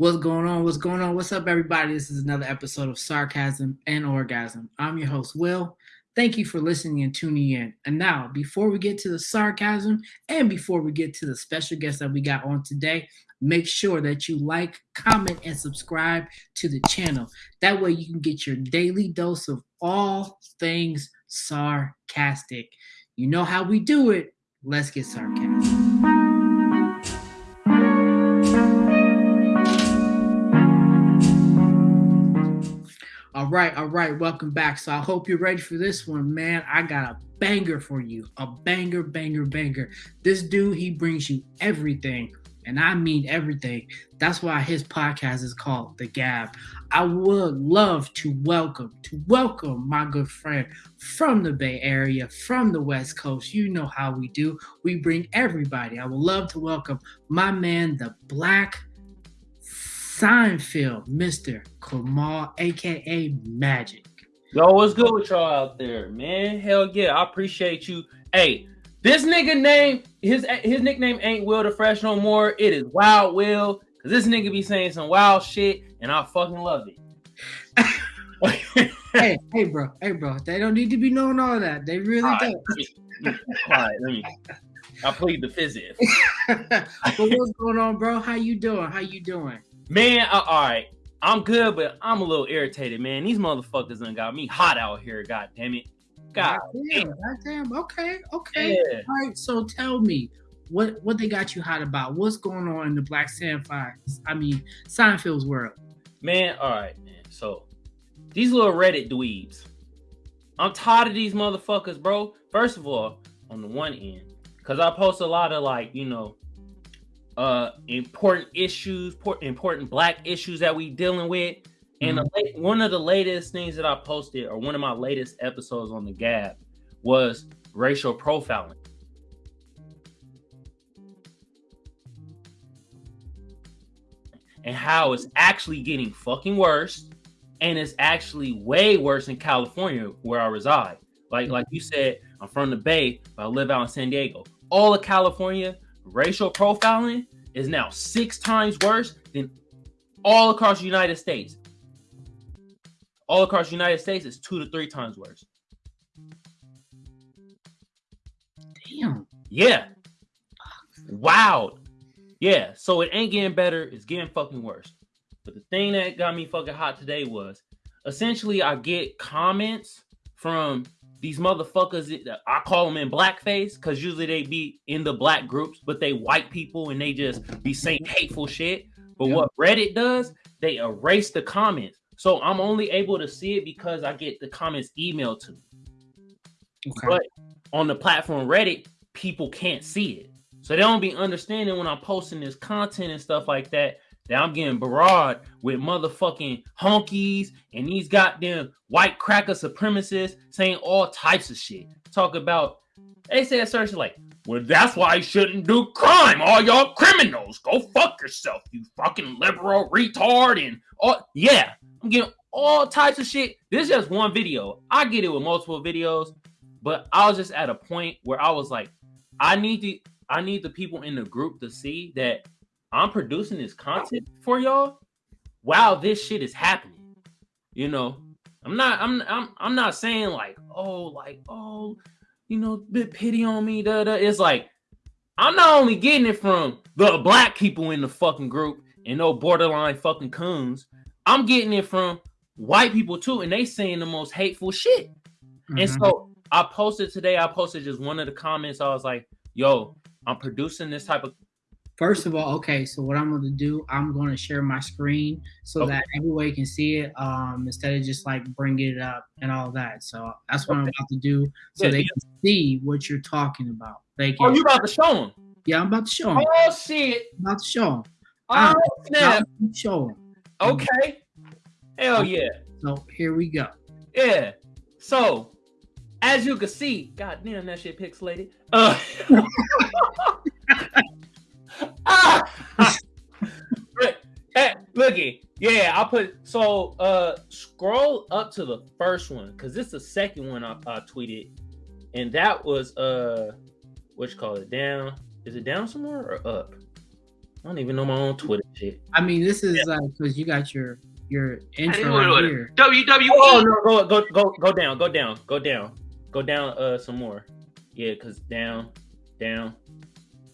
What's going on? What's going on? What's up, everybody? This is another episode of Sarcasm and Orgasm. I'm your host, Will. Thank you for listening and tuning in. And now, before we get to the sarcasm and before we get to the special guest that we got on today, make sure that you like, comment, and subscribe to the channel. That way, you can get your daily dose of all things sarcastic. You know how we do it. Let's get sarcastic. All right, all right, welcome back. So I hope you're ready for this one, man. I got a banger for you. A banger, banger, banger. This dude, he brings you everything, and I mean everything. That's why his podcast is called The Gab. I would love to welcome, to welcome my good friend from the Bay Area, from the West Coast. You know how we do. We bring everybody. I would love to welcome my man, the Black Seinfeld, Mr. Kamal, aka Magic. Yo, what's good with y'all out there, man? Hell yeah, I appreciate you. Hey, this nigga name, his his nickname ain't Will the Fresh no more. It is Wild Will. Cause this nigga be saying some wild shit, and I fucking love it. hey, hey, bro, hey, bro. They don't need to be knowing all that. They really all don't. Right, let me. I plead the physics. but what's going on, bro? How you doing? How you doing? Man, uh, all right. I'm good, but I'm a little irritated, man. These motherfuckers done got me hot out here. God damn it. God, damn. God damn. Okay. Okay. Yeah. All right. So tell me what what they got you hot about. What's going on in the Black Sandfire? I mean Seinfeld's world. Man, all right, man. So these little Reddit dweebs. I'm tired of these motherfuckers, bro. First of all, on the one end, because I post a lot of like, you know, uh important issues, important black issues that we dealing with. And mm-hmm. one of the latest things that I posted, or one of my latest episodes on the Gab, was racial profiling. And how it's actually getting fucking worse, and it's actually way worse in California where I reside. Like, like you said, I'm from the Bay, but I live out in San Diego. All of California, racial profiling is now six times worse than all across the United States. All across the United States is two to three times worse. Damn. Yeah. Wow. Yeah. So it ain't getting better. It's getting fucking worse. But the thing that got me fucking hot today was essentially I get comments from these motherfuckers, I call them in blackface because usually they be in the black groups, but they white people and they just be saying hateful shit. But yeah. what Reddit does, they erase the comments. So I'm only able to see it because I get the comments emailed to me. Okay. But on the platform Reddit, people can't see it. So they don't be understanding when I'm posting this content and stuff like that that I'm getting broad with motherfucking honkies and these goddamn white cracker supremacists saying all types of shit. Talk about they say a certain like, well, that's why you shouldn't do crime. All y'all criminals, go fuck yourself, you fucking liberal retard. And all yeah, I'm getting all types of shit. This is just one video. I get it with multiple videos, but I was just at a point where I was like, I need to I need the people in the group to see that I'm producing this content for y'all while this shit is happening. You know, I'm not I'm I'm I'm not saying like, oh, like, oh, you know, bit pity on me. Da, da. It's like I'm not only getting it from the black people in the fucking group and no borderline fucking coons. I'm getting it from white people too, and they saying the most hateful shit. Mm-hmm. And so I posted today, I posted just one of the comments. I was like, yo, I'm producing this type of First of all, okay, so what I'm going to do, I'm going to share my screen so okay. that everybody can see it um, instead of just like bringing it up and all that. So that's what okay. I'm about to do so yeah, they yeah. can see what you're talking about. They can, oh, you about to show them? Yeah, I'm about to show them. Oh, shit. I'm about to show them. Oh, snap. Show them. Okay. Hell yeah. So here we go. Yeah. So, as you can see, god damn, that shit pixelated. Uh, hey, looky, yeah, I put so uh scroll up to the first one because this is the second one I, I tweeted, and that was uh what you call it down? Is it down somewhere or up? I don't even know my own Twitter shit. I mean, this is yeah. like because you got your your intro right here. WWE. Oh no, go go go go down, go down, go down, go down. Uh, some more. Yeah, cause down, down.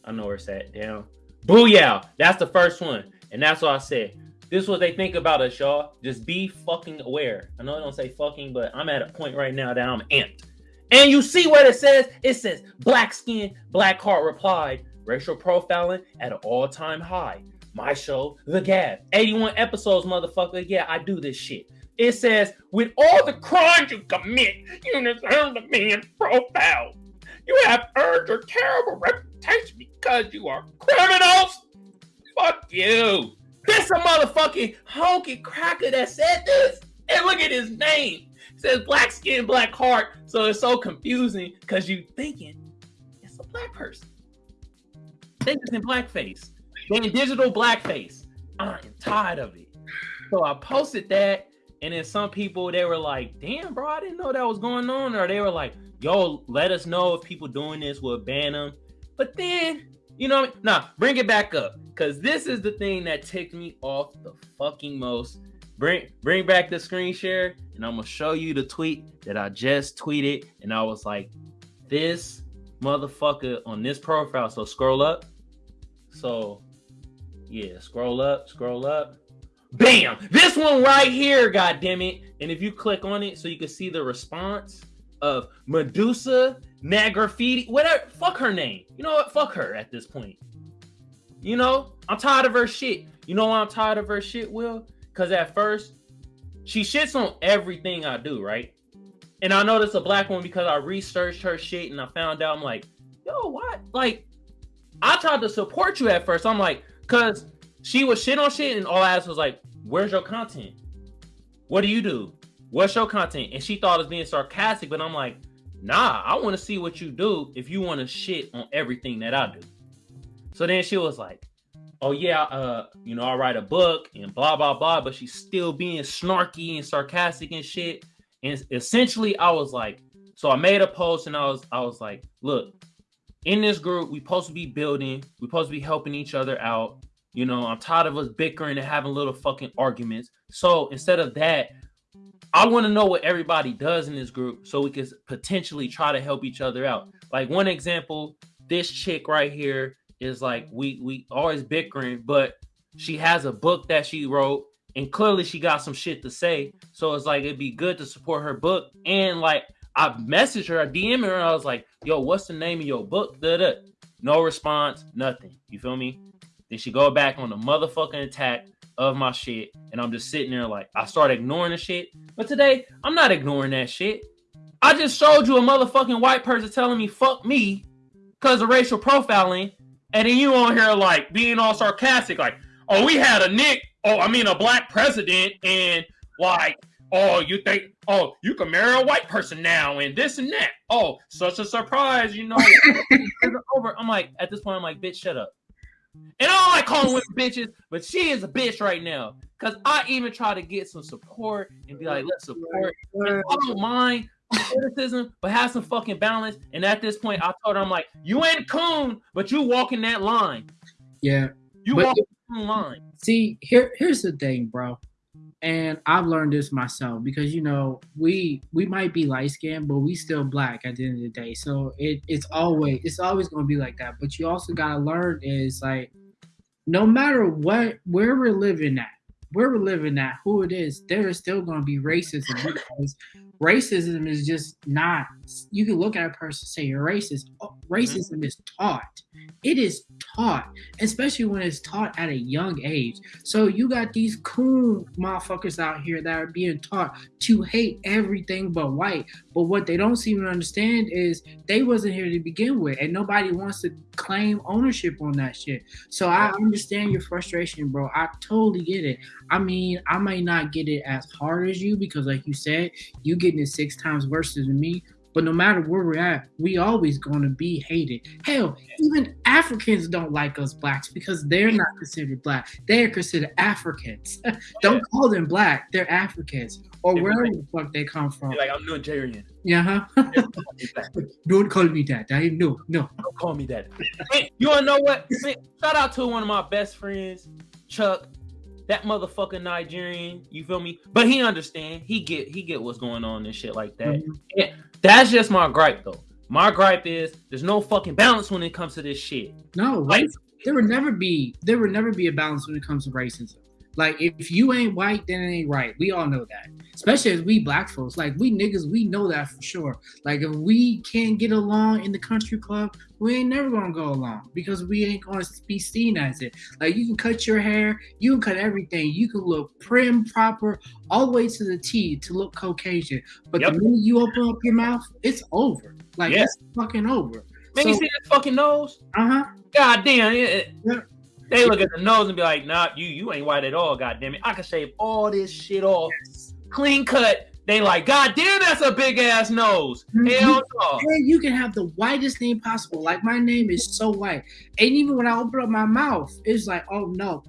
I know where it's at. Down. Booyah! That's the first one, and that's what I said. This is what they think about us, y'all. Just be fucking aware. I know I don't say fucking, but I'm at a point right now that I'm amped. And you see what it says? It says black skin, black heart replied, racial profiling at an all-time high. My show, The Gab. 81 episodes, motherfucker. Yeah, I do this shit. It says, with all the crimes you commit, you deserve to be in profile. You have earned your terrible reputation because you are criminals. Fuck you. This a motherfucking honky cracker that said this. And look at his name. It says black skin, black heart. So it's so confusing because you thinking it's a black person. Think it's in blackface. They in digital blackface. I'm tired of it. So I posted that, and then some people they were like, "Damn, bro, I didn't know that was going on," or they were like, "Yo, let us know if people doing this will ban them." But then, you know, nah, bring it back up, cause this is the thing that ticked me off the fucking most. Bring bring back the screen share, and I'm gonna show you the tweet that I just tweeted, and I was like, "This motherfucker on this profile." So scroll up. So yeah, scroll up, scroll up. Bam! This one right here, god damn it. And if you click on it so you can see the response of Medusa Nagraffiti, whatever, fuck her name. You know what? Fuck her at this point. You know, I'm tired of her shit. You know why I'm tired of her shit, Will? Because at first, she shits on everything I do, right? And I know this a black one because I researched her shit and I found out I'm like, yo, what? Like, I tried to support you at first. I'm like, Cause she was shit on shit, and all I asked was like, "Where's your content? What do you do? What's your content?" And she thought it was being sarcastic, but I'm like, "Nah, I want to see what you do if you want to shit on everything that I do." So then she was like, "Oh yeah, uh, you know, I write a book and blah blah blah," but she's still being snarky and sarcastic and shit. And essentially, I was like, so I made a post and I was I was like, look, in this group, we supposed to be building, we supposed to be helping each other out. You know, I'm tired of us bickering and having little fucking arguments. So instead of that, I want to know what everybody does in this group so we can potentially try to help each other out. Like one example, this chick right here is like we we always bickering, but she has a book that she wrote and clearly she got some shit to say. So it's like it'd be good to support her book and like I messaged her, I DM her, and I was like, yo, what's the name of your book? Da-da. No response, nothing. You feel me? Then she go back on the motherfucking attack of my shit. And I'm just sitting there like, I start ignoring the shit. But today, I'm not ignoring that shit. I just showed you a motherfucking white person telling me fuck me because of racial profiling. And then you on here like being all sarcastic, like, oh, we had a Nick, oh, I mean a black president, and like oh, you think, oh, you can marry a white person now and this and that. Oh, such a surprise, you know. over. I'm like, at this point, I'm like, bitch, shut up. And I don't like calling women bitches, but she is a bitch right now. Cause I even try to get some support and be like, let's support. And I don't mind criticism, but have some fucking balance. And at this point, I told her, I'm like, you ain't coon, but you walking that line. Yeah. You walking the line. See, here, here's the thing, bro and I've learned this myself because you know we we might be light skinned, but we still black at the end of the day. So it it's always it's always gonna be like that. But you also gotta learn is like no matter what where we're living at, where we're living at, who it is, there is still gonna be racism because racism is just not you can look at a person and say you're racist. Oh, racism mm-hmm. is taught. It is taught, especially when it's taught at a young age. So you got these cool motherfuckers out here that are being taught to hate everything but white. But what they don't seem to understand is they wasn't here to begin with, and nobody wants to claim ownership on that shit. So I understand your frustration, bro. I totally get it. I mean, I might not get it as hard as you because, like you said, you getting it six times worse than me. But no matter where we're at, we always going to be hated. Hell, even Africans don't like us blacks because they're not considered black. They are considered Africans. don't call them black. They're Africans or wherever like- the fuck they come from. Like I'm Nigerian. Yeah, huh? don't call me that. I no, no. Don't call me that. Hey, you wanna know what? Shout out to one of my best friends, Chuck. That motherfucking Nigerian. You feel me? But he understand. He get he get what's going on and shit like that. Mhm. That's just my gripe though. My gripe is there's no fucking balance when it comes to this shit. No, Like- there would never be there would never be a balance when it comes to racism. Like if you ain't white, then it ain't right. We all know that. Especially as we black folks. Like we niggas, we know that for sure. Like if we can't get along in the country club, we ain't never gonna go along because we ain't gonna be seen as it. Like you can cut your hair, you can cut everything, you can look prim, proper, all the way to the T to look Caucasian. But Yep. the minute you open up your mouth, it's over. Like Yeah. it's fucking over. Man, you see that fucking nose? Uh huh. God damn it. Yeah. They look at the nose and be like, nah, you you ain't white at all, god damn it. I can shave all this shit off. Clean cut. They like, god damn, that's a big ass nose. Mhm. Hell no. And you can have the whitest name possible. Like my name is so white, and even when I open up my mouth, it's like, oh no,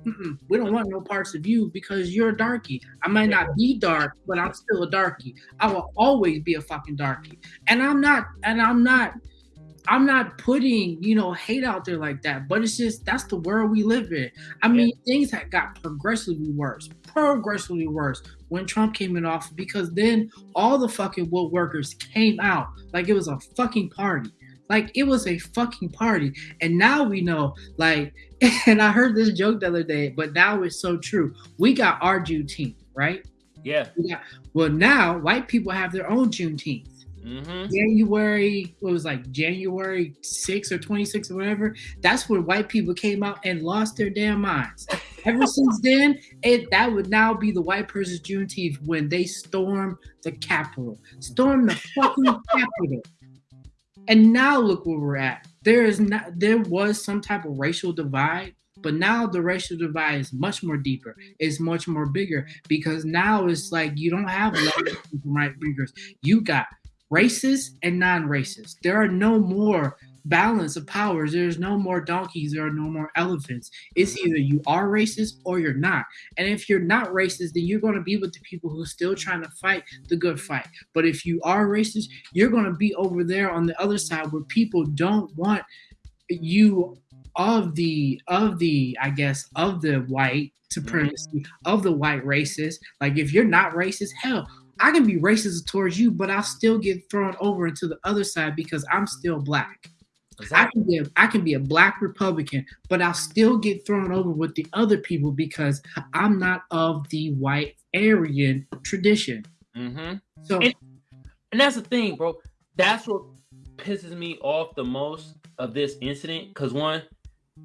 we don't want no parts of you because you're a darkie. I might not be dark, but I'm still a darkie. I will always be a fucking darkie, and I'm not, and I'm not. I'm not putting, you know, hate out there like that, but it's just that's the world we live in. I mean, things that got progressively worse, progressively worse when Trump came in office because then all the fucking woodworkers came out like it was a fucking party. Like it was a fucking party. And now we know, like, and I heard this joke the other day, but now it's so true. We got our Juneteenth, right? Yeah. Got, well, now white people have their own Juneteenth. Mm-hmm. January, what was like January 6th or 26th or whatever. That's when white people came out and lost their damn minds. Ever since then, it that would now be the white person's Juneteenth when they storm the Capitol, storm the fucking Capitol. And now look where we're at. There is not there was some type of racial divide, but now the racial divide is much more deeper. It's much more bigger because now it's like you don't have left and right wingers. You got racist and non-racist. There are no more balance of powers. There's no more donkeys. There are no more elephants. It's mm-hmm. either you are racist or you're not. And if you're not racist, then you're going to be with the people who are still trying to fight the good fight. But if you are racist, you're going to be over there on the other side where people don't want you of the of the I guess of the white mm-hmm. supremacy of the white racist. Like if you're not racist, hell, I can be racist towards you, but I'll still get thrown over into the other side because I'm still black. I can be a, I can be a black Republican, but I'll still get thrown over with the other people because I'm not of the white Aryan tradition. Mm-hmm. So And- And that's the thing, bro. That's what pisses me off the most of this incident. Cause one,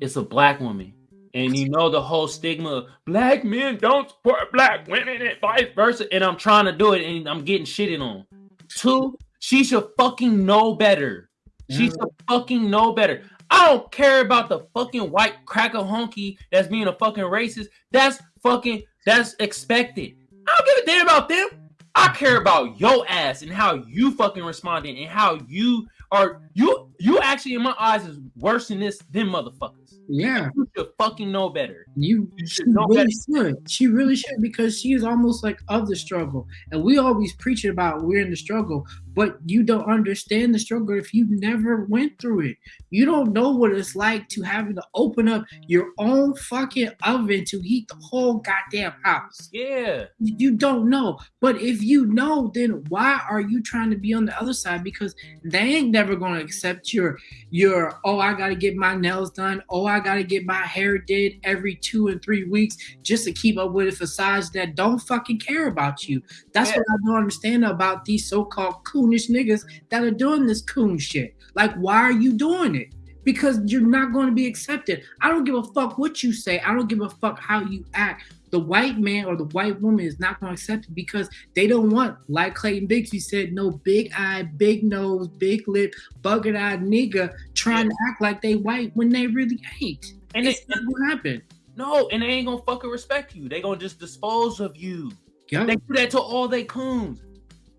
it's a black woman. And you know the whole stigma of black men don't support black women and vice versa. And I'm trying to do it and I'm getting shitted on. Two, she should fucking know better. She mm-hmm. should fucking know better. I don't care about the fucking white cracker honky that's being a fucking racist. That's fucking that's expected. I don't give a damn about them. I care about your ass and how you fucking responding and how you are you you actually in my eyes is worse than this than motherfuckers. yeah, You should fucking know better. you You should know really better. should. She really should because she is almost like of the struggle. And we always preach it about we're in the struggle, but you don't understand the struggle if you never went through it. You don't know what it's like to having to open up your own fucking oven to heat the whole goddamn house. Yeah. you don't know. But if you know, then why are you trying to be on the other side? Because they ain't never gonna accept your your oh I gotta get my nails done, oh I gotta get my hair did every two and three weeks just to keep up with a facade that don't fucking care about you. That's Yeah. what I don't understand about these so-called coonish niggas that are doing this coon shit. Like, why are you doing it? Because you're not going to be accepted. I don't give a fuck what you say. I don't give a fuck how you act the white man or the white woman is not going to accept it because they don't want, like Clayton Bigsby said, no big eye, big nose, big lip, bucket eyed nigga trying to act like they white when they really ain't. And it's not what happened. no, and they ain't gonna fucking respect you. They gonna just dispose of you. Yo, They do that to all they coons.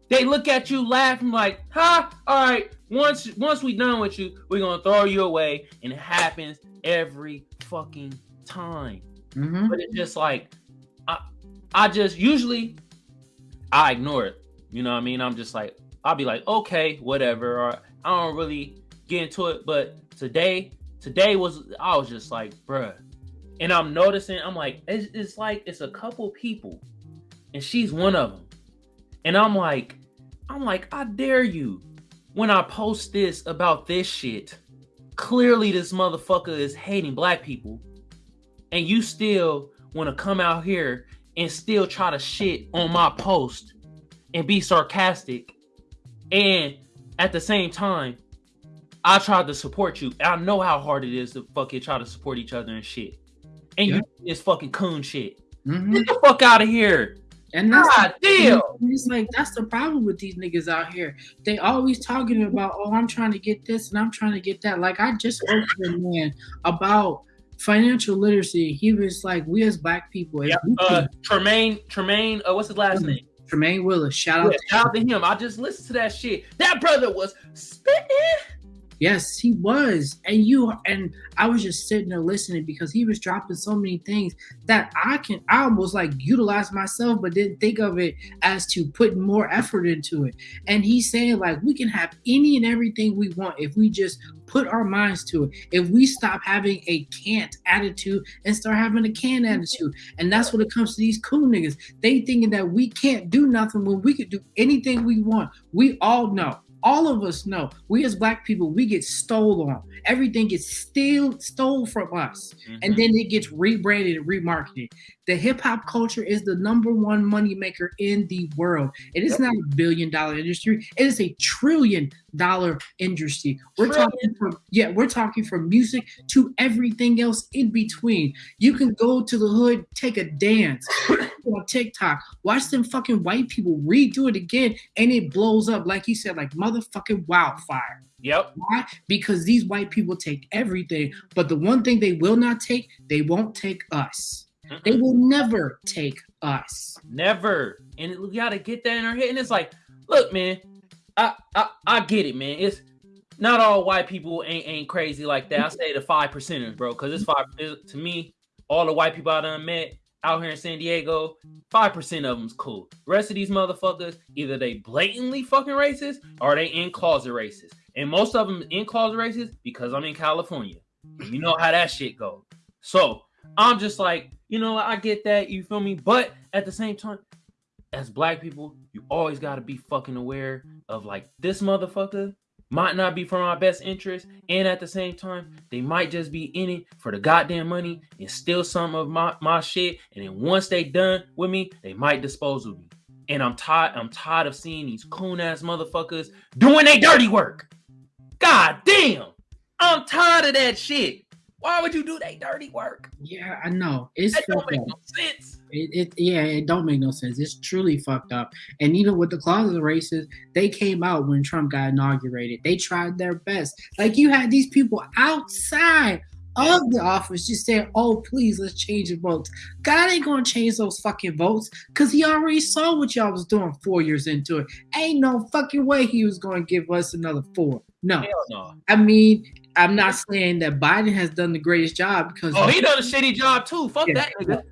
They look at you laughing like, huh? All right, once once we done with you, we're gonna throw you away. And it happens every fucking time. Mhm. But it's just like I just usually I ignore it. You know what I mean? I'm just like, I'll be like, okay, whatever. Or I don't really get into it. But today, today was I was just like, bruh. And I'm noticing, I'm like, it's, it's like it's a couple people, and she's one of them. And I'm like, I'm like, I dare you. When I post this about this shit, clearly this motherfucker is hating black people, and you still want to come out here and still try to shit on my post and be sarcastic. And at the same time, I tried to support you. I know how hard it is to fucking try to support each other and shit. And Yeah. you this fucking coon shit. Mhm. Get the fuck out of here. And that's God damn. It's like that's the problem with these niggas out here. They always talking about, oh, I'm trying to get this and I'm trying to get that. Like I just spoke to a man about financial literacy. He was like, we as black people, Yeah, uh, Tremaine, Tremaine, uh, what's his last name? Tremaine Willis, shout out Yeah, to shout out to him. I just listened to that shit. That brother was spitting. Yes, he was. And you and I was just sitting there listening because he was dropping so many things that I can I almost like utilize myself, but didn't think of it as to put more effort into it. And he's saying like we can have any and everything we want if we just put our minds to it. If we stop having a can't attitude and start having a can mm-hmm. attitude. And that's what it comes to these cool niggas. They thinking that we can't do nothing when we could do anything we want. We all know all of us know we as black people we get stole on. Everything gets still stole from us. And mm-hmm. then it gets rebranded and remarketed. The hip-hop culture is the number one money maker in the world. It is Yep. not a billion dollar industry. It is a trillion dollar industry. We're Trillion. talking from yeah we're talking from music to everything else in between. You can go to the hood take a dance on tiktok watch them fucking white people redo it again and it blows up like you said like motherfucking wildfire Yep. why? Because these white people take everything, but the one thing they will not take, they won't take us. They Mm-mm. will never take us. Never. And we gotta get that in our head. And it's like, look, man, I I, I get it, man. It's not all white people ain't ain't crazy like that. I say the five percenters, bro, because it's five it- to me. All the white people I done met out here in San Diego, five percent of them's cool. rest of these motherfuckers, either they blatantly fucking racist or they in closet racist. And most of them in closet racist because I'm in California. You know how that shit goes. So I'm just like, you know, I get that, you feel me? But at the same time, as black people, you always got to be fucking aware of like this motherfucker might not be for my best interest, and at the same time, they might just be in it for the goddamn money and steal some of my, my shit. And then once they done with me, they might dispose of me. And I'm tired. I'm tired of seeing these coon ass motherfuckers doing their dirty work. God damn, I'm tired of that shit. Why would you do that dirty work? Yeah, I know. It's That don't make up. no sense. It, it yeah, it don't make no sense. It's truly fucked up. And even with the closet races, they came out when Trump got inaugurated. They tried their best. Like you had these people outside of the office just saying, "Oh, please, let's change the votes." God ain't gonna change those fucking votes because he already saw what y'all was doing four years into it. Ain't no fucking way he was gonna give us another four. No, no. I mean, I'm not saying that Biden has done the greatest job because Oh, he done a shitty job too. Fuck Yeah. that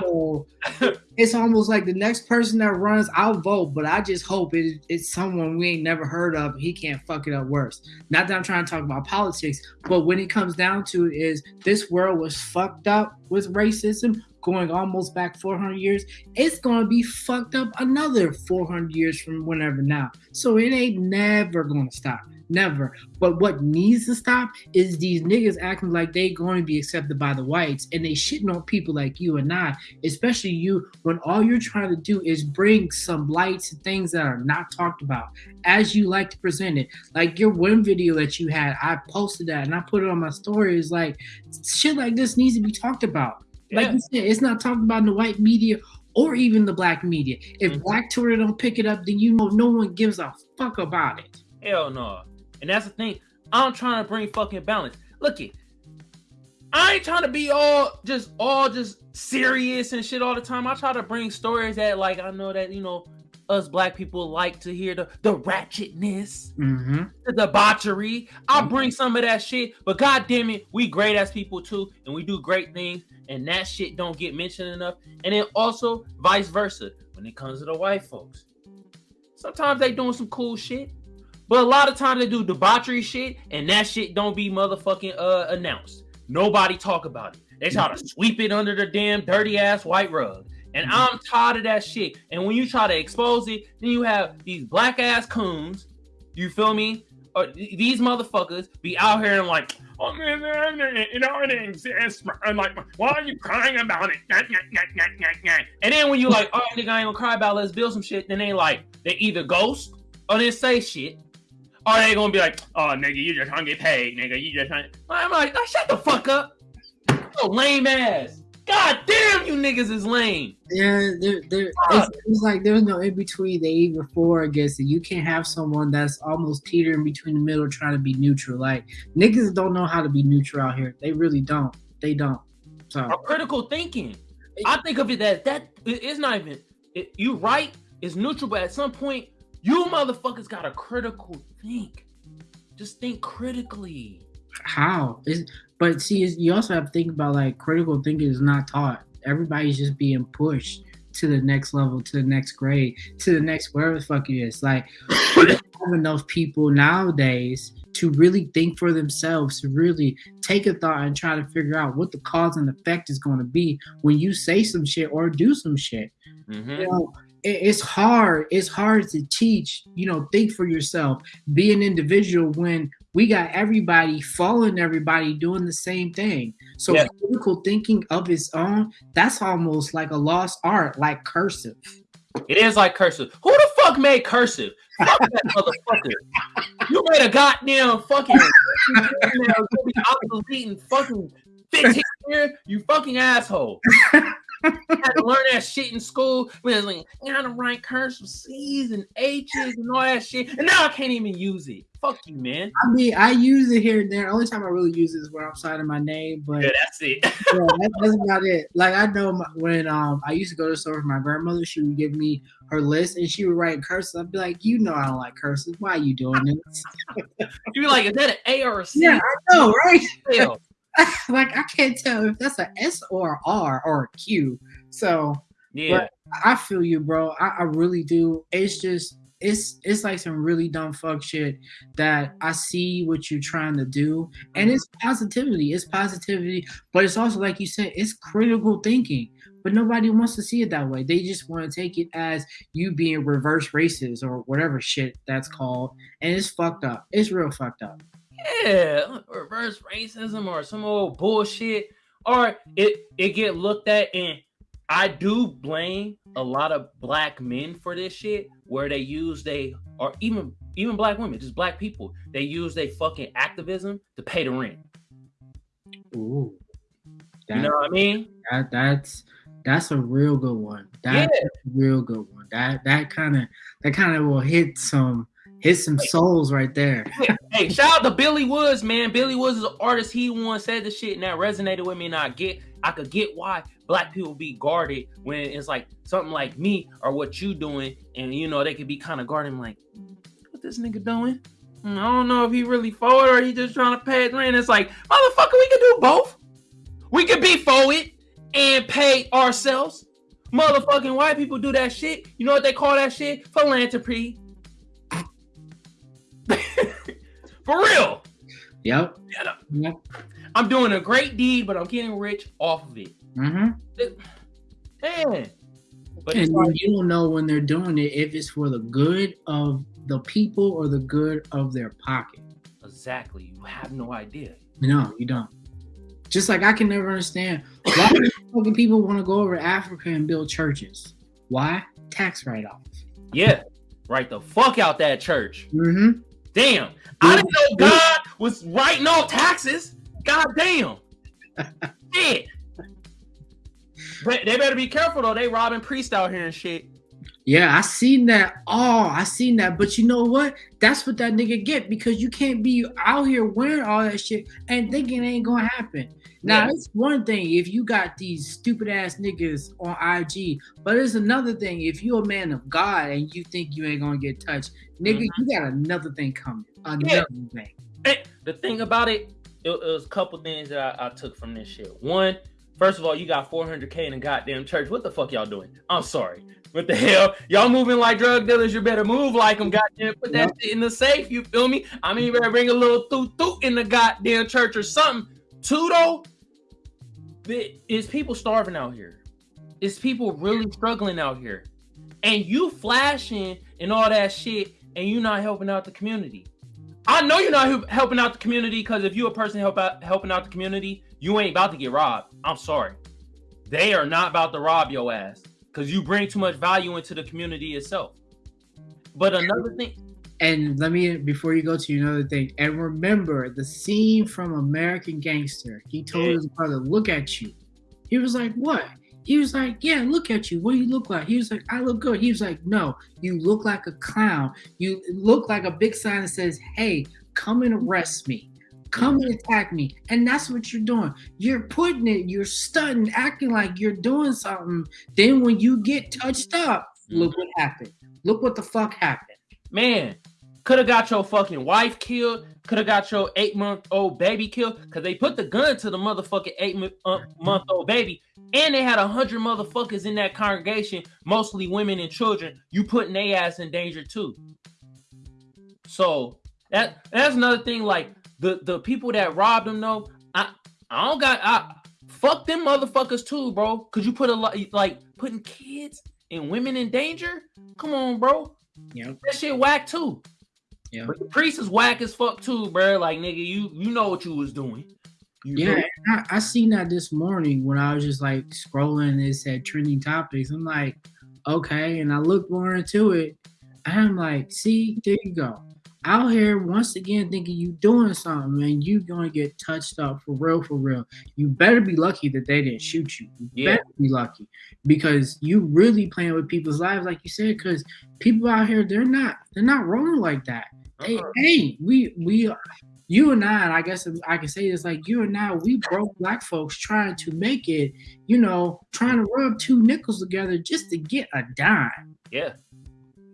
so it's almost like the next person that runs, I'll vote, but I just hope it, it's someone we ain't never heard of. He can't fuck it up worse. Not that I'm trying to talk about politics, but when it comes down to it, is this world was fucked up with racism going almost back 400 years. It's gonna be fucked up another 400 years from whenever now. So it ain't never gonna stop. Never. But what needs to stop is these niggas acting like they going to be accepted by the whites and they shitting on people like you and I, especially you, when all you're trying to do is bring some lights and things that are not talked about as you like to present it. Like your one video that you had, I posted that and I put it on my story. Is like shit like this needs to be talked about. Like you said, it's not talked about in the white media or even the black media. If Mhm. Black Twitter don't pick it up, then you know no one gives a fuck about it. Hell no. And that's the thing. I'm trying to bring fucking balance. Look it. I ain't trying to be all just all just serious and shit all the time. I try to bring stories that like I know that you know us black people like to hear the, the ratchetness, Mm-hmm. the debauchery. I'll bring some of that shit, but god damn it, we great as people too, and we do great things, and that shit don't get mentioned enough. And then also vice versa when it comes to the white folks. Sometimes they doing some cool shit, but a lot of times they do debauchery shit, and that shit don't be motherfucking uh announced. Nobody talk about it. They try to sweep it under the damn dirty ass white rug. And I'm tired of that shit. And when you try to expose it, then you have these black ass coons. You feel me? Or these motherfuckers be out here and like, oh man, you know it exists. And like, why are you crying about it? And then when you like, oh nigga, I ain't gonna cry about. it, Let's build some shit. Then they like, they either ghost or they say shit. Or they gonna be like, oh nigga, you just trying to get paid, nigga. You just trying. I'm like, oh, shut the fuck up. Oh, lame ass. God damn, you niggas is lame. Yeah, there, there, it's, it's like there's no in between. They for or against it. You can't have someone that's almost teetering between the middle, trying to be neutral. Like niggas don't know how to be neutral out here. They really don't. They don't. So Or critical thinking. I think of it as that it- it's not even it, you right, it's neutral, but at some point, you motherfuckers gotta critical think. Just think critically. how is? But see, you also have to think about like critical thinking is not taught. Everybody's just being pushed to the next level, to the next grade, to the next wherever the fuck it is. Like we don't have enough people nowadays to really think for themselves, to really take a thought and try to figure out what the cause and effect is going to be when you say some shit or do some shit. Mhm. You know, it's hard. It's hard to teach. You know, think for yourself. Be an individual when we got everybody following everybody doing the same thing. So Yeah. critical thinking of its own, that's almost like a lost art, like cursive. It is like cursive. Who the fuck made cursive? Fuck that motherfucker. You made a goddamn fucking obsolete in fucking 15 years, you fucking asshole. had to learn that shit in school. We was like, you gotta write cursive C's and H's and all that shit. And now I can't even use it. Fuck you, man. I mean, I use it here and there. Only time I really use it is where I'm signing my name, but Yeah, that's it. yeah, that, that's about it. Like I know my, when um I used to go to the store with my grandmother, she would give me her list and she would write cursive. I'd be like, you know, I don't like cursive. Why are you doing this? You'd be like, is that an A or a C? yeah, I know, right? Like I can't tell if that's a S or a R or a Q. So Yeah. I feel you, bro. I, I really do. It's just it's it's like some really dumb fuck shit that I see what you're trying to do, and mm-hmm. it's positivity. It's positivity, but it's also like you said, it's critical thinking. But nobody wants to see it that way. They just want to take it as you being reverse racist or whatever shit that's called, and it's fucked up. It's real fucked up. Yeah, reverse racism or some old bullshit, or it it get looked at, and I do blame a lot of black men for this shit, where they use they or even even black women, just black people, they use their fucking activism to pay the rent. Ooh, You know what I mean? that that's that's a real good one. Yeah. That's a real good one. That that kind of that kind of will hit some hit some souls right there. Hey, shout out to Billy Woods, man. Billy Woods is an artist. He once said the shit and that resonated with me, and I get, I could get why black people be guarded when it's like something like me or what you doing, and you know they could be kind of guarding, like, what this nigga doing? Mm, I don't know if he really forward or he just trying to pay rent. It's like, motherfucker, we could do both. We could be forward and pay ourselves. Motherfucking white people do that shit. You know what they call that shit? Philanthropy. For real. Yep. Yeah, Yep. I'm doing a great deed, but I'm getting rich off of it. Mm-hmm. Man. But And like, you don't know when they're doing it if it's for the good of the people or the good of their pocket. exactly. You have no idea. No, you don't. Just like I can never understand why do fucking people want to go over to Africa and build churches. Why? Tax write off. Yeah. Right the fuck out that church. Mm-hmm. Damn. I didn't know God was writing off taxes. God damn. Shit. But they better be careful though. They robbing priests out here and shit. Yeah, I seen that. Oh, I seen that. But you know what? That's what that nigga get because you can't be out here wearing all that shit and thinking it ain't gonna happen. Now Yeah. it's one thing if you got these stupid ass niggas on IG, but it's another thing if you're a man of God and you think you ain't gonna get touched, nigga, mm-hmm. you got another thing coming. Another thing. Hey, the thing about it, it, it was a couple things that I, I took from this shit. One, first of all, you got 400k in a goddamn church. What the fuck y'all doing? I'm sorry. What the hell? Y'all moving like drug dealers? You better move like them. Goddamn, put that shit in the safe. You feel me? I mean, you better bring a little toot toot in the goddamn church or something. Though, is people starving out here? Is people really struggling out here? And you flashing and all that shit, and you not helping out the community. I know you're not helping out the community because if you a person help out helping out the community, you ain't about to get robbed. I'm sorry. They are not about to rob your ass because you bring too much value into the community itself. But another thing, And let me before you go to another thing, and remember the scene from American Gangster. He told Yeah. his brother, "Look at you." He was like, "What?" He was like, "Yeah, look at you. What do you look like?" He was like, "I look good." He was like, "No, you look like a clown. You look like a big sign that says, "Hey, come and arrest me." Come and attack me. And that's what you're doing. You're putting it, you're stunting, acting like you're doing something. Then when you get touched up, mm-hmm. look what happened. Look what the fuck happened. man, could have got your fucking wife killed. Could have got your eight month old baby killed because they put the gun to the motherfucking eight month old baby, and they had a hundred motherfuckers in that congregation, mostly women and children. You putting their ass in danger too. So that that's another thing. Like the the people that robbed them, though, I I don't got I fuck them motherfuckers too, bro. Cause you put a lot like putting kids and women in danger. Come on, bro. Yeah. That shit whack too. Yeah. But the priest is whack as fuck too, bro. Like nigga, you you know what you was doing. You Yeah? I, I seen that this morning when I was just like scrolling. It said trending topics. I'm like, okay, and I looked more into it. I'm like, see, there you go. Out here once again thinking you doing something man, you gonna get touched up for real, for real. You better be lucky that they didn't shoot you. You Yeah. better be lucky because you really playing with people's lives, like you said. Because people out here, they're not, they're not rolling like that. Hey, Uh-uh. hey, we we you and I, and I guess I can say this like you and I, we broke black folks trying to make it, you know, trying to rub two nickels together just to get a dime. Yeah.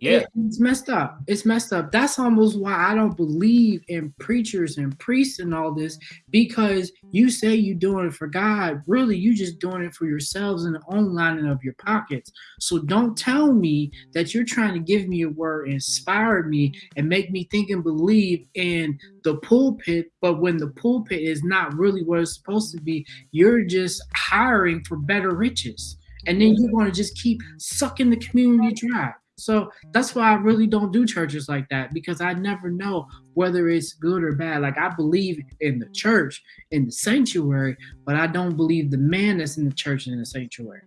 Yeah. It- it's messed up. It's messed up. That's almost why I don't believe in preachers and priests and all this because you say you're doing it for God. Really, you just doing it for yourselves and the own lining of your pockets. So don't tell me that you're trying to give me a word, inspire me, and make me think and believe in the pulpit. But when the pulpit is not really what it's supposed to be, you're just hiring for better riches. And then you're going to just keep sucking the community dry. So that's why I really don't do churches like that because I never know whether it's good or bad. Like I believe in the church, in the sanctuary, but I don't believe the man that's in the church and in the sanctuary.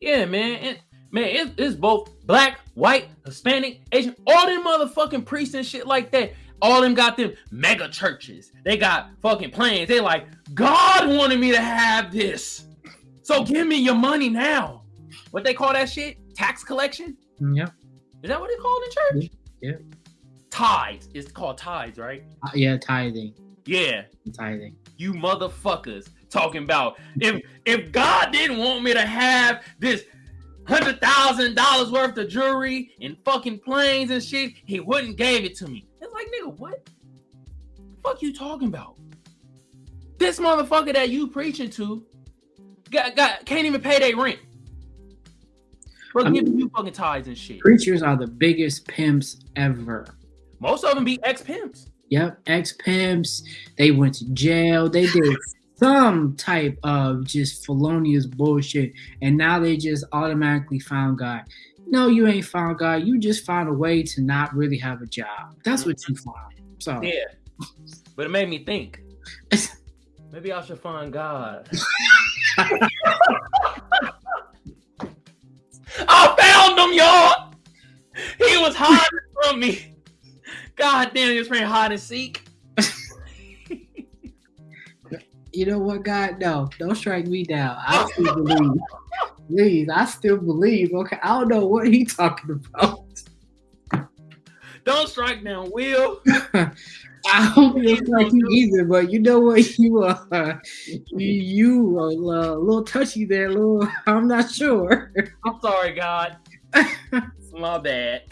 Yeah, man. Man, it, it's both black, white, Hispanic, Asian, all them motherfucking priests and shit like that. All them got them mega churches. They got fucking plans. They like, God wanted me to have this. So give me your money now. What they call that shit? Tax collection? Mm, yep. Is that what they call in church? Yeah. Tithes. It's called tithes, right? Uh, yeah, tithing. Yeah. Tithing. you motherfuckers talking about if if God didn't want me to have this hundred thousand dollars worth of jewelry and fucking planes and shit, he wouldn't gave it to me. It's like nigga, what? The fuck you talking about? This motherfucker that you preaching to got, got can't even pay their rent. Bro, I mean- you fucking tithes and shit. Preachers are the biggest pimps ever. Most of them be ex pimps. Yep, ex pimps. They went to jail. They did some type of just felonious bullshit, and now they just automatically found God. No, you ain't found God. You just found a way to not really have a job. That's what you mm-hmm. found. So Yeah. But it made me think. Maybe I should find God. I found him, y'all. He was hiding from me. God damn, he was playing hide and seek. you know what, God? No, don't strike me down. I still believe. Please, I still believe. Okay, I don't know what he talking about. Don't strike down, Will. I don't like you either, but you know what? You are you you are uh, a little touchy there, little. I'm not sure. I'm sorry, God. It's my bad.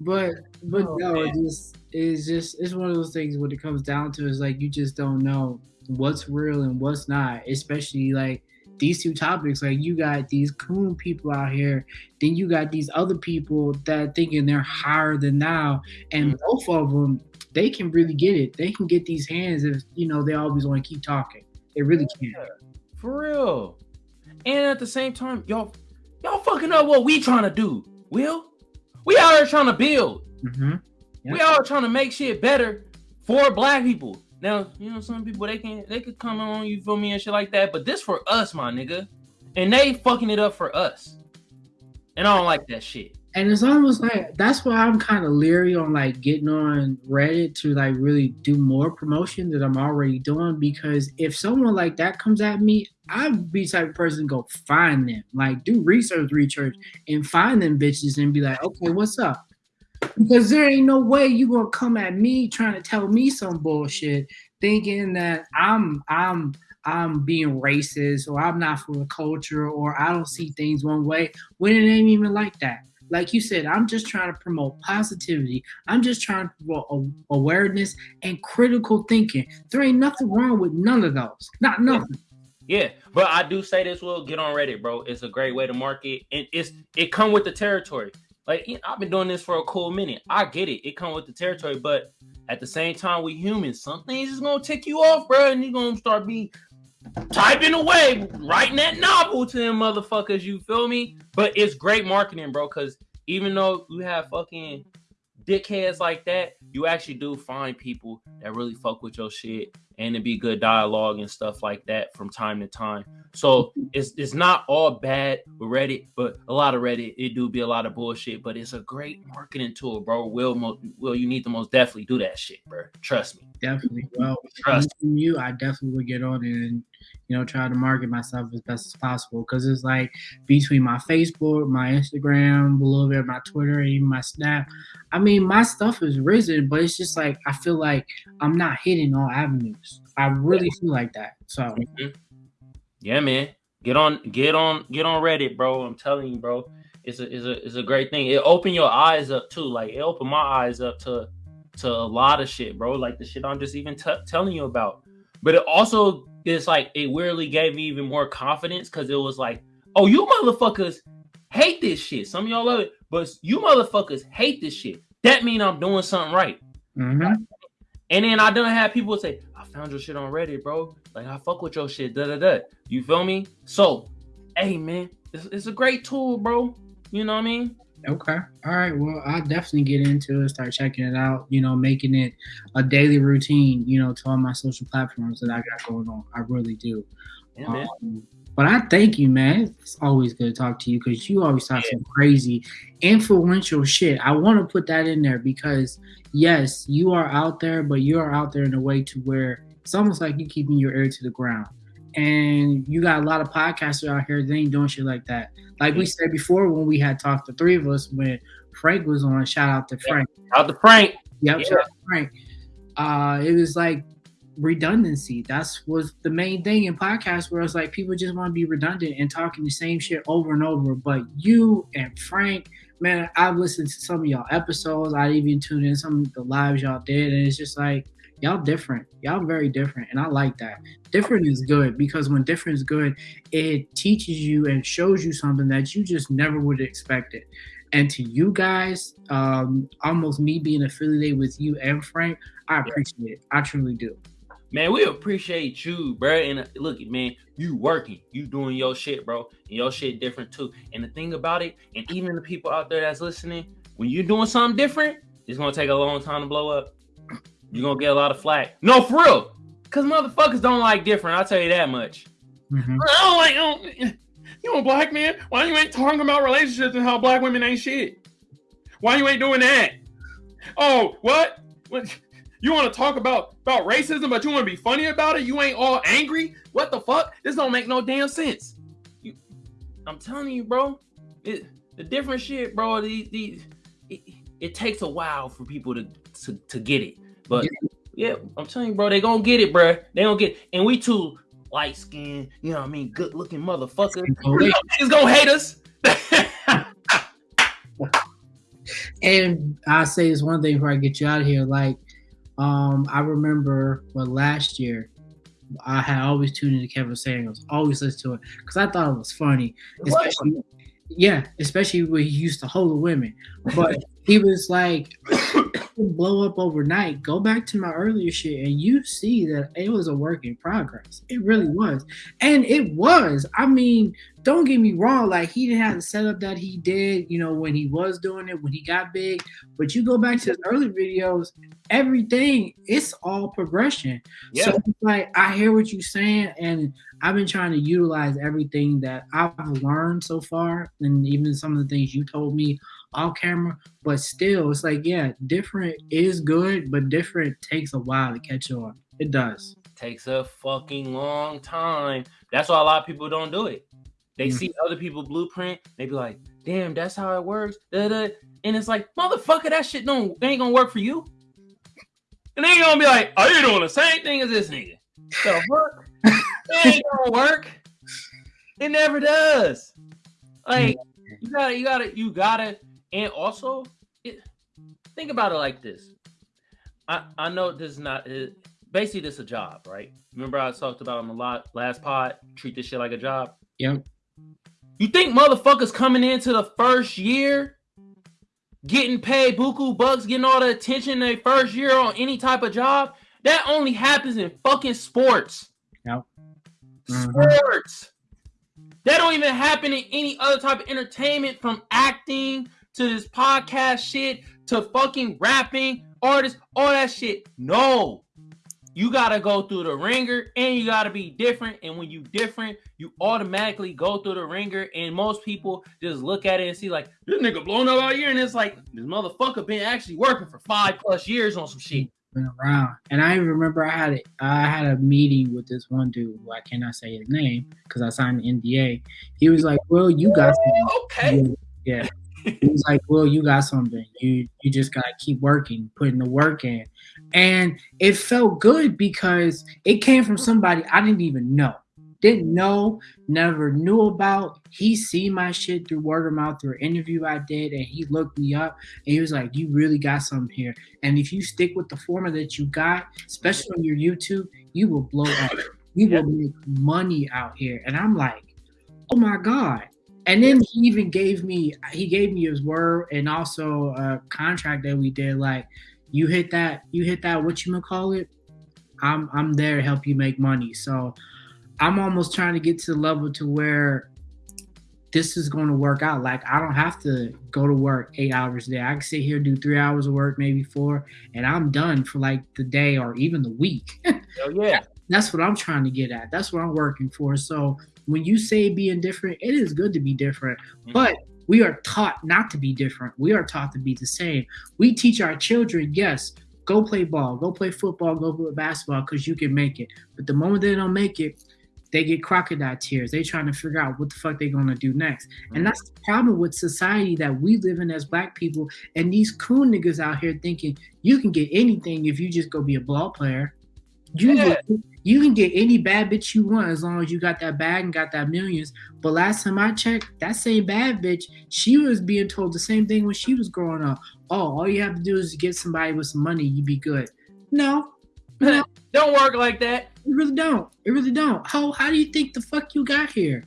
but but Oh, no, man. just it's just it's one of those things when it comes down to is like you just don't know what's real and what's not, especially like these two topics. Like you got these coon people out here, then you got these other people that thinking they're higher than now, and Mhm. both of them they can really get it. They can get these hands if you know they always want to keep talking. They really can. For real. And at the same time, y'all, y'all fucking up what we trying to do. Will, we out here trying to build. Mm-hmm. We out here trying to make shit better for black people. Now, you know, some people they can they could come on, you feel me, and shit like that. But this for us, my nigga. And they fucking it up for us. And I don't like that shit. and it's almost like that's why I'm kind of leery on like getting on Reddit to like really do more promotion that I'm already doing because if someone like that comes at me, I'd be type of person go find them, like do research, research, and find them bitches and be like, okay, what's up? Because there ain't no way you gonna come at me trying to tell me some bullshit, thinking that I'm I'm I'm being racist or I'm not for the culture or I don't see things one way when it ain't even like that like you said, I'm just trying to promote positivity. I'm just trying to promote awareness and critical thinking. There ain't nothing wrong with none of those. Not nothing. Yeah, but I do say this will get on Reddit, bro. It's a great way to market, and it's it come with the territory. Like I've been doing this for a cool minute. I get it. It come with the territory, but at the same time, we humans. Some things is gonna tick you off, bro, and you're gonna start be typing away, writing that novel to them motherfuckers. You feel me? But it's great marketing, bro. Because even though you have fucking dickheads like that, you actually do find people that really fuck with your shit and it'd be good dialogue and stuff like that from time to time. So it's it's not all bad with Reddit, but a lot of Reddit it do be a lot of bullshit. But it's a great marketing tool, bro. Will will you need to most definitely do that shit, bro? Trust me. Definitely. Well, Trust. you, I definitely would get on it and you know try to market myself as best as possible because it's like between my Facebook, my Instagram, a little bit of my Twitter, and even my Snap. I mean, my stuff is risen, but it's just like I feel like I'm not hitting all avenues. I really feel like that. So Mhm. Yeah, man. Get on, get on, get on Reddit, bro. I'm telling you, bro. It's a, it's a, it's a great thing. It opened your eyes up too. Like it opened my eyes up to, to a lot of shit, bro. Like the shit I'm just even t- telling you about. But it also is like it weirdly gave me even more confidence because it was like, oh, you motherfuckers hate this shit. Some of y'all love it, but you motherfuckers hate this shit. That mean I'm doing something right. mhm. And then I done have people say, I found your shit on Reddit, bro. Like I fuck with your shit, da da da. You feel me? So, hey man, it's, it's a great tool, bro. You know what I mean? Okay. All right. Well, I'll definitely get into it, start checking it out, you know, making it a daily routine, you know, to all my social platforms that I got going on. I really do. Yeah. Um, but I thank you, man. It's always good to talk to you because you always talk some crazy, influential shit. I want to put that in there because, yes, you are out there, but you are out there in a way to where it's almost like you're keeping your ear to the ground. And you got a lot of podcasters out here that ain't doing shit like that. Like we said before when we had talked, the three of us, when Frank was on, shout out to Frank. Out the Frank. Yep, Yeah. shout out to Frank. Uh, it was like redundancy. That's was the main thing in podcasts where it's like people just want to be redundant and talking the same shit over and over. But you and Frank, man, I've listened to some of y'all episodes. I even tuned in some of the lives y'all did, and it's just like y'all different. Y'all very different, and I like that. Different is good because when different is good, it teaches you and shows you something that you just never would have expected. And to you guys, um, almost me being affiliated with you and Frank, I appreciate it. I truly do. Man, we appreciate you, bro. And uh, look, man, you working, you doing your shit, bro. And your shit different too. And the thing about it, and even the people out there that's listening, when you're doing something different, it's gonna take a long time to blow up. You're gonna get a lot of flack. No, for real. Cause motherfuckers don't like different. I'll tell you that much. Mhm. I don't like. I don't- you a black man? Why you ain't talking about relationships and how black women ain't shit? Why you ain't doing that? Oh, what? What? You want to talk about about racism, but you want to be funny about it. You ain't all angry. What the fuck? This don't make no damn sense. You, I'm telling you, bro. It, the different shit, bro. These, these it, it, takes a while for people to to, to get it, but yeah. I'm telling you, bro. They gonna get it, bro. They gonna get, it. and we too light skinned, you know what I mean, good looking motherfucker. He's gonna hate us. and I say this one thing before I get you out of here. Like, um, I remember what last year I had always tuned into Kevin Samuels, always listen to it because I thought it was funny, especially yeah, especially when he used to hold the women. But he was like, blow up overnight. Go back to my earlier shit, and you see that it was a work in progress. It really was, and it was. I mean, don't get me wrong. Like he didn't have the setup that he did, you know, when he was doing it, when he got big. But you go back to his early videos, everything it's all progression. Yeah. So like I hear what you're saying, and I've been trying to utilize everything that I've learned so far, and even some of the things you told me off camera. But still, it's like yeah, different is good, but different takes a while to catch on. It does. Takes a fucking long time. That's why a lot of people don't do it. They mm-hmm. see other people blueprint, they be like, damn, that's how it works. Da-da. And it's like, motherfucker, that shit don't ain't gonna work for you. And they gonna be like, are you doing the same thing as this nigga? The fuck? it ain't gonna work. It never does. Like you gotta, you gotta, you gotta, and also it, think about it like this. I I know this is not it, basically this is a job, right? Remember I talked about on the lot last pod, treat this shit like a job. Yep. You think motherfuckers coming into the first year getting paid buku bucks, getting all the attention their first year on any type of job? That only happens in fucking sports. Yep. Mm-hmm. Sports. That don't even happen in any other type of entertainment from acting to this podcast shit to fucking rapping, artists, all that shit. No you gotta go through the ringer and you gotta be different. And when you different, you automatically go through the ringer. And most people just look at it and see like this nigga blown up all year, and it's like this motherfucker been actually working for five plus years on some shit. Been around, and I remember I had a, I had a meeting with this one dude who I cannot say his name because I signed an NDA. He was like, "Well, you got oh, okay, yeah." He was like, "Well, you got something. You you just gotta keep working, putting the work in." And it felt good because it came from somebody I didn't even know. Didn't know, never knew about. He seen my shit through word of mouth through an interview I did, and he looked me up and he was like, You really got something here. And if you stick with the format that you got, especially on your YouTube, you will blow up. You will make money out here. And I'm like, Oh my God. And then he even gave me he gave me his word and also a contract that we did like you hit that you hit that what you gonna call it i'm i'm there to help you make money. So i'm almost trying to get to the level to where this is going to work out. Like i don't have to go to work eight hours a day. I can sit here do three hours of work maybe four and i'm done for like the day or even the week. Oh yeah. That's what i'm trying to get at. That's what i'm working for. So when you say being different it is good to be different mm-hmm. but we are taught not to be different. We are taught to be the same. We teach our children, yes, go play ball, go play football, go play basketball because you can make it. But the moment they don't make it, they get crocodile tears. They trying to figure out what the fuck they gonna do next. Mm-hmm. And that's the problem with society that we live in as black people and these cool niggas out here thinking you can get anything if you just go be a ball player. You yeah you can get any bad bitch you want as long as you got that bag and got that millions. But last time I checked, that same bad bitch, she was being told the same thing when she was growing up. Oh, all you have to do is get somebody with some money, you'd be good. No. no. don't work like that. It really don't. It really don't. How how do you think the fuck you got here?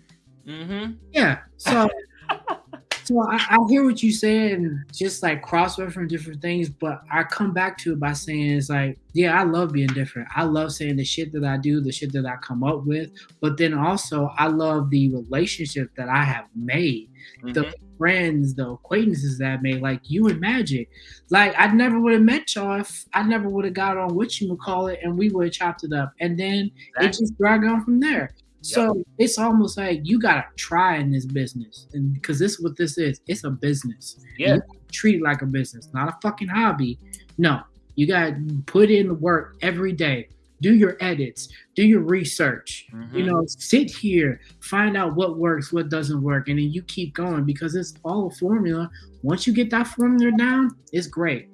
Mm-hmm. Yeah. So So I, I, hear what you say and just like cross reference different things, but I come back to it by saying it's like, yeah, I love being different. I love saying the shit that I do, the shit that I come up with, but then also I love the relationship that I have made, mm-hmm. the friends, the acquaintances that I made, like you and Magic. Like I never would have met y'all if I never would have got on what you would call it and we would have chopped it up. And then exactly. it just dragged on from there. So yep. it's almost like you gotta try in this business, and because this is what this is, it's a business. Yeah, treat it like a business, not a fucking hobby. No, You gotta put in the work every day. Do your edits, do your research. Mhm. You know, sit here, find out what works, what doesn't work, and then you keep going because it's all a formula. Once you get that formula down, it's great.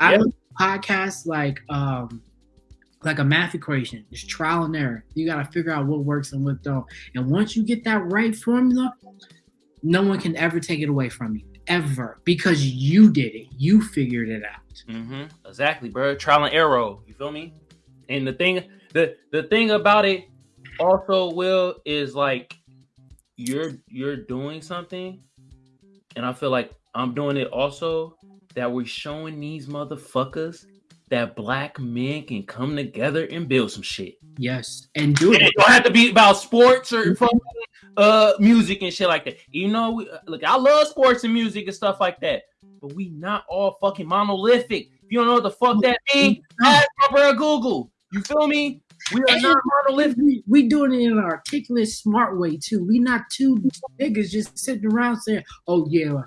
I Yep. look at podcasts like um like a math equation. It's trial and error. You gotta figure out what works and what don't. And once you get that right formula, no one can ever take it away from you. Ever. Because you did it. You figured it out. Mm-hmm. Exactly, bro. Trial and error. You feel me? And the thing, the the thing about it, also, Will, is like you're you're doing something, and I feel like I'm doing it also. That we're showing these motherfuckers that black men can come together and build some shit. Yes. And do And it. it don't have to be about sports or fucking uh music and shit like that. You know, we, uh, look, I love sports and music and stuff like that, but we not all fucking monolithic. If you don't know what the fuck that means, ask my bro Google. You feel me? We are not monolithic. We, we doing it in an articulate, smart way too. We not two niggas just sitting around saying, "Oh yeah,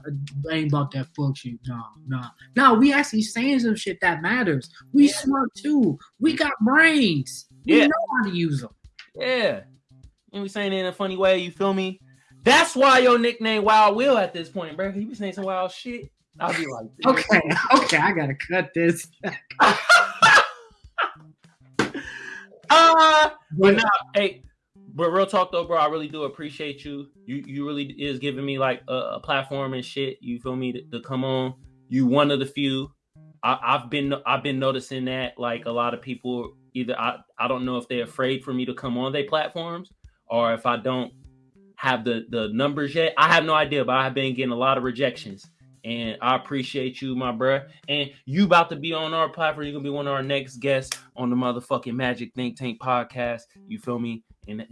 I ain't about that fuck shit." No, no, no. We actually saying some shit that matters. We Yeah. smart too. We got brains. We Yeah. know how to use them. Yeah. And we saying it in a funny way, you feel me? That's why your nickname Wild Will at this point, bro. You be saying some wild shit. I'll be like, Okay, okay, I gotta cut this. uh, but nah, hey, but real talk though, bro. I really do appreciate you. You you really is giving me like a, a platform and shit. You feel me to, to come on. You one of the few. I, I've been I've been noticing that like a lot of people either I I don't know if they're afraid for me to come on their platforms or if I don't have the the numbers yet. I have no idea, but I've been getting a lot of rejections. And I appreciate you, my bruh. And you about to be on our platform. You're gonna be one of our next guests on the motherfucking Magic Think Tank podcast. You feel me? And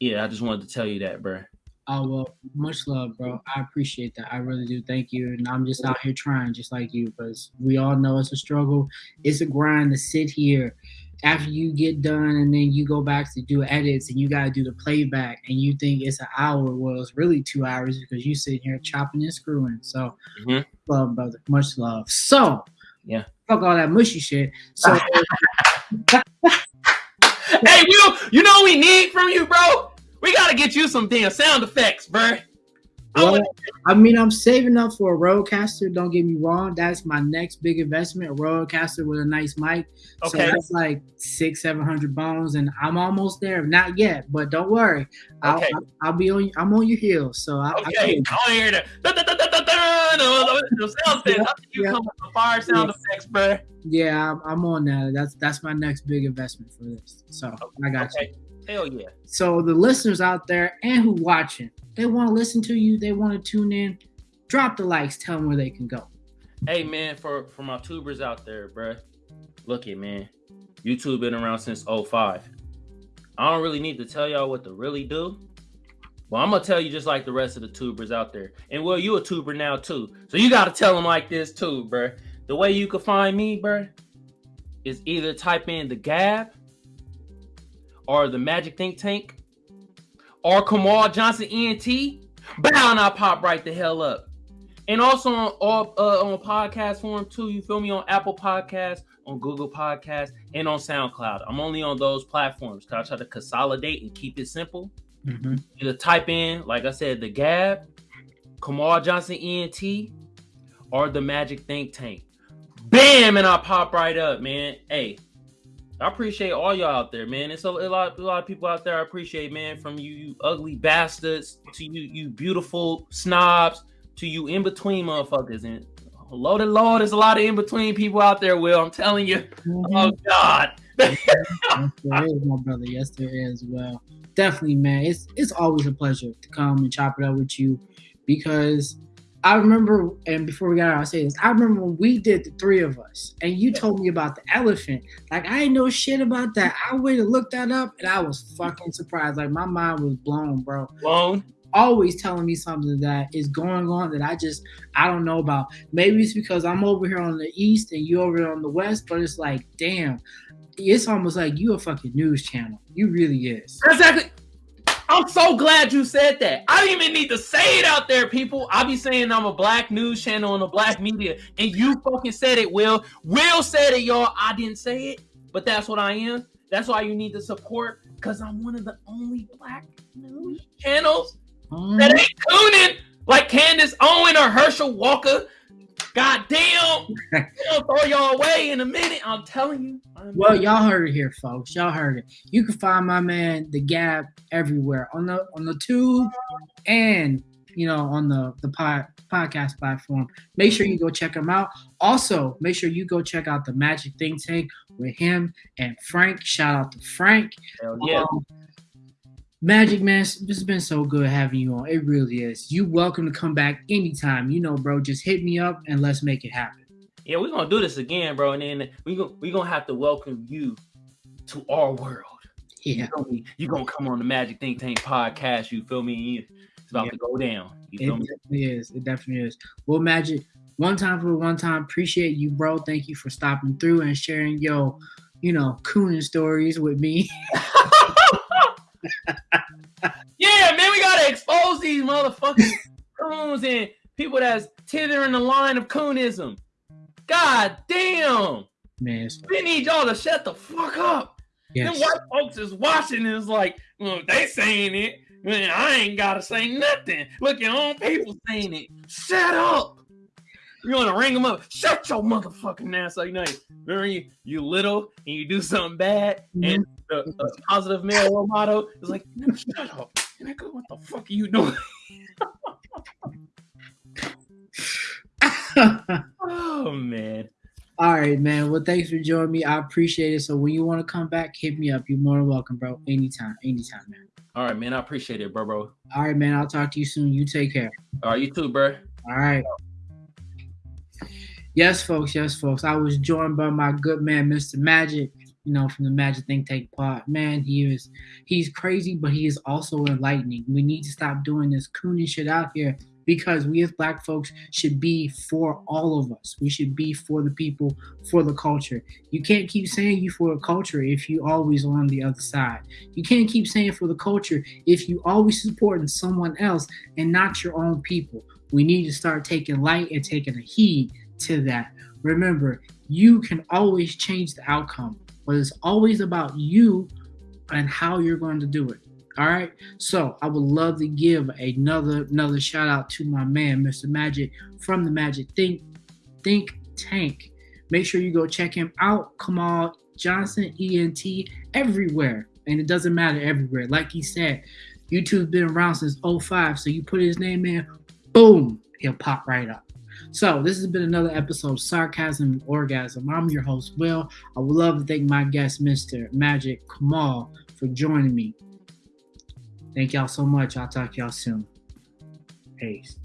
yeah, I just wanted to tell you that, bruh. oh well, much love, bro. I appreciate that. I really do. Thank you. And I'm just out here trying, just like you, because we all know it's a struggle. It's a grind to sit here after you get done and then you go back to do edits and you got to do the playback and you think it's an hour well it's really two hours because you sitting here chopping and screwing so Mhm. love brother much love so Yeah. fuck all that mushy shit so hey, you you know what we need from you, bro? We gotta get you some damn sound effects, bro I well, want- I mean i'm saving up for a RODECaster don't get me wrong that's my next big investment a RODECaster with a nice mic Okay. so that's like six seven hundred bones and i'm almost there not yet but don't worry I'll, Okay. I'll, I'll be on i'm on your heels so I, I Okay, I want hear the da, da, da, da, da, da, no, the sound effects. You Yeah. come with the fire sound Yeah. effects, bruh. Yeah, I'm, I'm on that. That's that's my next big investment for this. So I got you. Hell yeah. So the listeners out there and who watching, they want to listen to you. They want to tune in. Drop the likes. Tell them where they can go. Hey man, for for my tubers out there, bruh. Look it, man. YouTube been around since 05. I don't really need to tell y'all what to really do. But I'm gonna tell you just like the rest of the tubers out there. And well, you a tuber now too. So you gotta tell them like this too, bruh. The way you can find me, bruh, is either type in the Gab or the Magic Think Tank or Kamal Johnson ENT. Bow and I pop right the hell up. And also on all uh, on podcast form too. You feel me on Apple Podcasts, on Google Podcasts, and on SoundCloud. I'm only on those platforms because I try to consolidate and keep it simple. Mm-hmm. Either type in, like I said, the Gab, Kamal Johnson ENT, or the Magic Think Tank. Bam, and I pop right up, man. Hey, I appreciate all y'all out there, man. It's a, a lot, a lot of people out there. I appreciate, man. From you, you ugly bastards, to you, you beautiful snobs, to you in between motherfuckers. And loaded Lord, there's a lot of in between people out there. Will I'm telling you. Mm-hmm. Oh God. yes, there is, my brother. Yes, there is. Well, definitely, man. It's it's always a pleasure to come and chop it up with you because I remember, and before we got out, I'll say this. I remember when we did the three of us, and you told me about the elephant. Like I ain't know shit about that. I went and looked that up, and I was fucking surprised. Like my mind was blown, bro. Blown. Always telling me something that is going on that I just I don't know about. Maybe it's because I'm over here on the east and you over here on the west, but it's like, damn, it's almost like you a fucking news channel. You really is. Exactly. I'm so glad you said that. I didn't even need to say it out there, people. I be saying I'm a black news channel and a black media, and you fucking said it, Will. Will said it, y'all. I didn't say it, but that's what I am. That's why you need to support, because I'm one of the only black news channels that mm-hmm. ain't tuning like Candace Owen or Herschel Walker. God damn. I'll throw y'all away in a minute. I'm telling you. I'm- Well, y'all heard it here, folks. Y'all heard it. You can find my man, the Gab, everywhere on the on the tube and you know on the the pod, podcast platform. Make sure you go check him out. Also, make sure you go check out the Magic Think Tank with him and Frank. Shout out to Frank. Hell yeah. Um, Magic man, it's it's been so good having you on. It really is. You welcome to come back anytime. You know, bro. Just hit me up and let's make it happen. Yeah, we're gonna do this again, bro. And then we go we gonna have to welcome you to our world. Yeah. You? You gonna come on the Magic Think Tank podcast, you feel me? It's about Yeah. to go down. You It me? definitely is. It definitely is. Well, Magic, one time for one time, appreciate you, bro. Thank you for stopping through and sharing your, you know, cooning stories with me. Yeah, man, we gotta expose these motherfucking coons and people that's tethering the line of coonism. God damn. Man, We need y'all to shut the fuck up. yes. Them white folks is watching and it's like, well, they saying it. Man, I ain't gotta say nothing. Look, your own people saying it. Shut up. You wanna ring them up? Shut your motherfucking ass up. You know, remember you, you little and you do something bad, and mm-hmm. The, the positive male role model is like, shut up. Nigga, what the fuck are you doing? Oh man. All right, man. Well, thanks for joining me. I appreciate it. So when you want to come back, hit me up. You're more than welcome, bro. Anytime, anytime, man. All right, man. I appreciate it, bro, bro. All right, man. I'll talk to you soon. You take care. All right, you too, bro. All right. Yes, folks. Yes, folks. I was joined by my good man, Mr. Magic. You know, from the Magic Think Tank pod. Man, he is he's crazy, but he is also enlightening. We need to stop doing this cooning shit out here because we as black folks should be for all of us. We should be for the people, for the culture. You can't keep saying you for the culture if you always on the other side. You can't keep saying for the culture if you always supporting someone else and not your own people. We need to start taking light and taking a heed to that. Remember, you can always change the outcome, but it's always about you and how you're going to do it. All right. So I would love to give another another shout out to my man, Mr. Magic from the Magic Think Think Tank. Make sure you go check him out. Kamal Johnson, ENT, everywhere. And it doesn't matter everywhere. Like he said, YouTube's been around since 05. So you put his name in, boom, he'll pop right up. So this has been another episode of Sarcasm and Orgasm. I'm your host, Will. I would love to thank my guest, Mr. Magic Kamal, for joining me. Thank y'all so much. I'll talk to y'all soon. Peace.